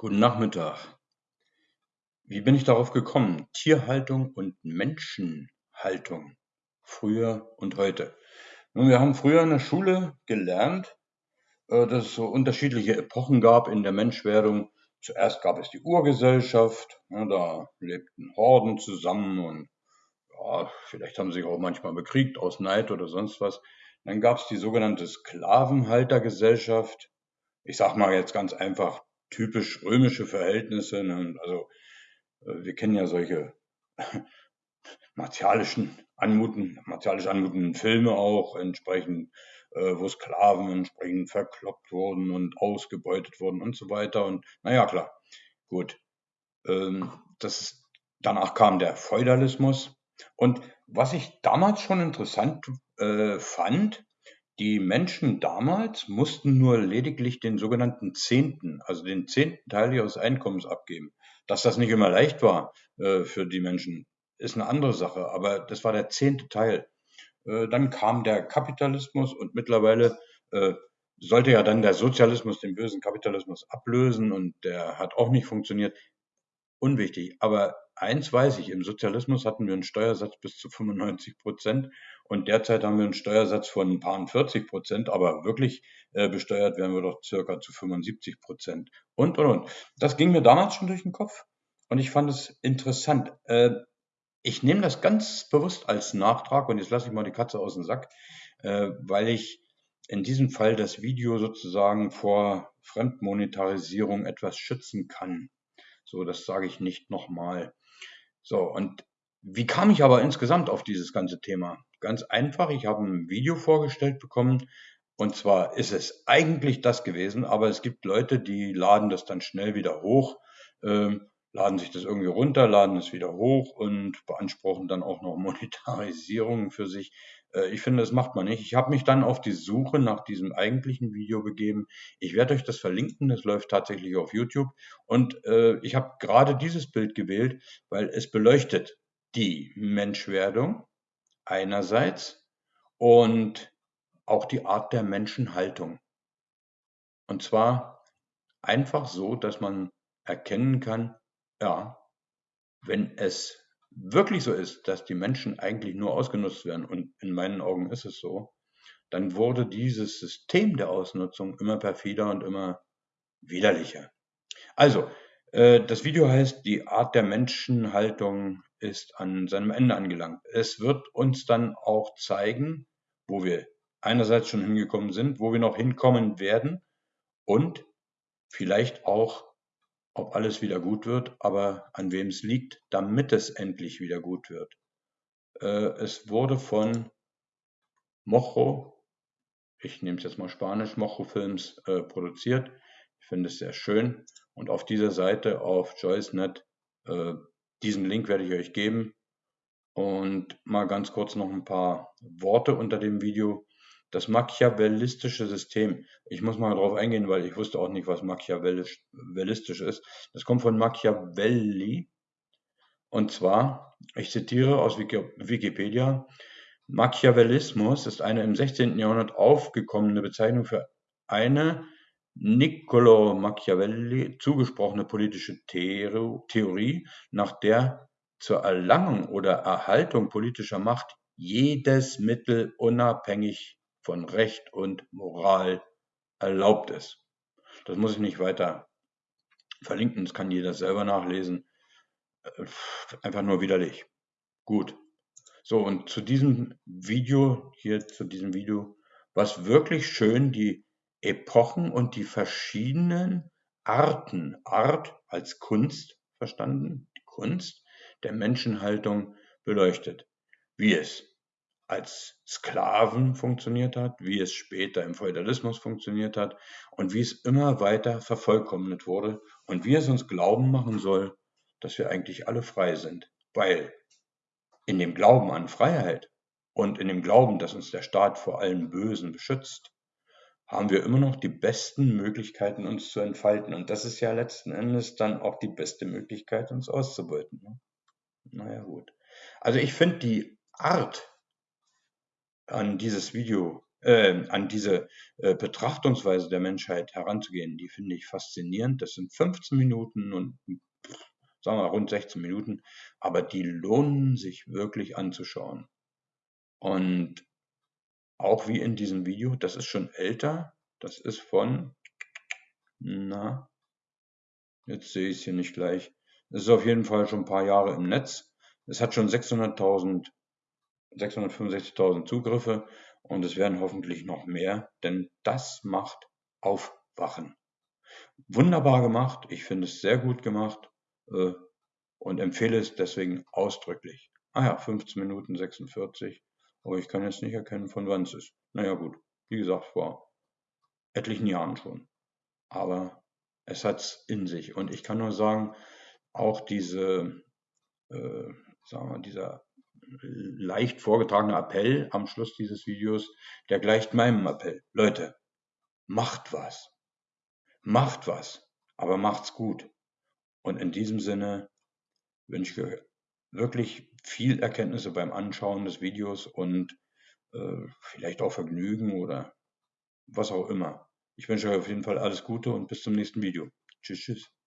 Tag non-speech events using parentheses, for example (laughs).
Guten Nachmittag. Wie bin ich darauf gekommen? Tierhaltung und Menschenhaltung. Früher und heute. Nun, wir haben früher in der Schule gelernt, äh, dass es so unterschiedliche Epochen gab in der Menschwerdung. Zuerst gab es die Urgesellschaft, ja, da lebten Horden zusammen und ja, vielleicht haben sie sich auch manchmal bekriegt aus Neid oder sonst was. Dann gab es die sogenannte Sklavenhaltergesellschaft. Ich sag mal jetzt ganz einfach typisch römische Verhältnisse. Ne? Also äh, wir kennen ja solche (laughs) martialischen anmuten, martialisch anmutenden Filme auch, entsprechend, äh, wo Sklaven entsprechend verkloppt wurden und ausgebeutet wurden und so weiter. Und naja, klar, gut. Ähm, das ist, danach kam der Feudalismus. Und was ich damals schon interessant äh, fand, die Menschen damals mussten nur lediglich den sogenannten Zehnten, also den zehnten Teil ihres Einkommens abgeben. Dass das nicht immer leicht war äh, für die Menschen, ist eine andere Sache, aber das war der zehnte Teil. Äh, dann kam der Kapitalismus und mittlerweile äh, sollte ja dann der Sozialismus den bösen Kapitalismus ablösen und der hat auch nicht funktioniert. Unwichtig. Aber eins weiß ich, im Sozialismus hatten wir einen Steuersatz bis zu 95 Prozent und derzeit haben wir einen Steuersatz von ein paar 40 Prozent, aber wirklich äh, besteuert werden wir doch circa zu 75 Prozent. Und, und, und. Das ging mir damals schon durch den Kopf und ich fand es interessant. Äh, ich nehme das ganz bewusst als Nachtrag und jetzt lasse ich mal die Katze aus dem Sack, äh, weil ich in diesem Fall das Video sozusagen vor Fremdmonetarisierung etwas schützen kann. So, das sage ich nicht nochmal. So, und wie kam ich aber insgesamt auf dieses ganze Thema? Ganz einfach, ich habe ein Video vorgestellt bekommen und zwar ist es eigentlich das gewesen, aber es gibt Leute, die laden das dann schnell wieder hoch, ähm, laden sich das irgendwie runter, laden es wieder hoch und beanspruchen dann auch noch (laughs) Monetarisierung für sich. Äh, ich finde, das macht man nicht. Ich habe mich dann auf die Suche nach diesem eigentlichen Video begeben. Ich werde euch das verlinken, das läuft tatsächlich auf YouTube. Und äh, ich habe gerade dieses Bild gewählt, weil es beleuchtet die Menschwerdung einerseits und auch die Art der Menschenhaltung. Und zwar einfach so, dass man erkennen kann, ja, wenn es wirklich so ist, dass die Menschen eigentlich nur ausgenutzt werden, und in meinen Augen ist es so, dann wurde dieses System der Ausnutzung immer perfider und immer widerlicher. Also, äh, das Video heißt, die Art der Menschenhaltung ist an seinem Ende angelangt. Es wird uns dann auch zeigen, wo wir einerseits schon hingekommen sind, wo wir noch hinkommen werden und vielleicht auch ob alles wieder gut wird, aber an wem es liegt, damit es endlich wieder gut wird. Äh, es wurde von Mojo, ich nehme es jetzt mal Spanisch, Mojo Films äh, produziert. Ich finde es sehr schön. Und auf dieser Seite auf JoyceNet, äh, diesen Link werde ich euch geben. Und mal ganz kurz noch ein paar Worte unter dem Video. Das machiavellistische System. Ich muss mal darauf eingehen, weil ich wusste auch nicht, was machiavellistisch ist. Das kommt von Machiavelli. Und zwar, ich zitiere aus Wikipedia, Machiavellismus ist eine im 16. Jahrhundert aufgekommene Bezeichnung für eine Niccolo Machiavelli zugesprochene politische Theorie, nach der zur Erlangung oder Erhaltung politischer Macht jedes Mittel unabhängig von Recht und Moral erlaubt ist. Das muss ich nicht weiter verlinken, das kann jeder selber nachlesen. Äh, einfach nur widerlich. Gut. So, und zu diesem Video, hier zu diesem Video, was wirklich schön die Epochen und die verschiedenen Arten, Art als Kunst verstanden, die Kunst der Menschenhaltung beleuchtet. Wie es als Sklaven funktioniert hat, wie es später im Feudalismus funktioniert hat und wie es immer weiter vervollkommnet wurde und wie es uns glauben machen soll, dass wir eigentlich alle frei sind. Weil in dem Glauben an Freiheit und in dem Glauben, dass uns der Staat vor allem Bösen beschützt, haben wir immer noch die besten Möglichkeiten, uns zu entfalten. Und das ist ja letzten Endes dann auch die beste Möglichkeit, uns auszubeuten. Ne? Naja gut. Also ich finde die Art, an dieses Video äh, an diese äh, Betrachtungsweise der Menschheit heranzugehen, die finde ich faszinierend. Das sind 15 Minuten und sagen wir rund 16 Minuten, aber die lohnen sich wirklich anzuschauen. Und auch wie in diesem Video, das ist schon älter, das ist von, na, jetzt sehe ich es hier nicht gleich. Es ist auf jeden Fall schon ein paar Jahre im Netz. Es hat schon 600.000, 665.000 Zugriffe und es werden hoffentlich noch mehr, denn das macht Aufwachen. Wunderbar gemacht, ich finde es sehr gut gemacht äh, und empfehle es deswegen ausdrücklich. Ah ja, 15 Minuten 46, aber ich kann jetzt nicht erkennen, von wann es ist. Naja gut, wie gesagt, vor etlichen Jahren schon. Aber es hat's in sich. Und ich kann nur sagen, auch diese, äh, sagen wir, dieser leicht vorgetragene Appell am Schluss dieses Videos, der gleicht meinem Appell. Leute, macht was. Macht was, aber macht's gut. Und in diesem Sinne wünsche ich euch wirklich viel Erkenntnisse beim Anschauen des Videos und äh, vielleicht auch Vergnügen oder was auch immer. Ich wünsche euch auf jeden Fall alles Gute und bis zum nächsten Video. Tschüss, tschüss.